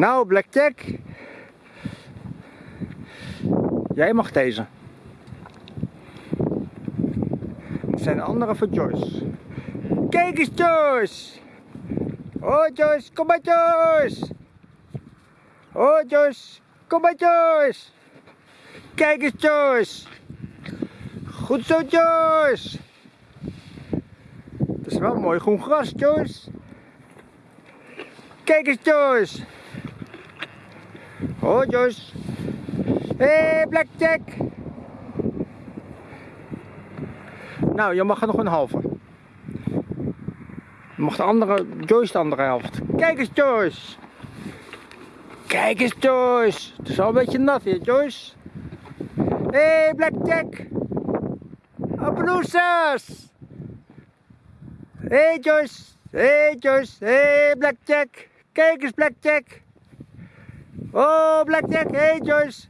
Nou, Blackjack. Jij mag deze. Het zijn de andere voor Joyce. Kijk eens, Joyce. Oh, Joyce, kom maar, Joyce. Oh, Joyce, kom maar, Joyce. Kijk eens, Joyce. Goed zo, Joyce. Het is wel mooi groen gras, Joyce. Kijk eens, Joyce. Oh, Joyce. Hé, hey, Blackjack. Nou, je mag er nog een halve. Je mag de andere, Joyce de andere helft. Kijk eens, Joyce. Kijk eens, Joyce. Het is al een beetje nat hier, Joyce. Hé, hey, Blackjack. Appeloesas. Hé, hey, Joyce. Hé, hey, Joyce. Hé, hey, Blackjack. Kijk eens, Blackjack. Oh, Blackjack. Hé, hey, Joyce.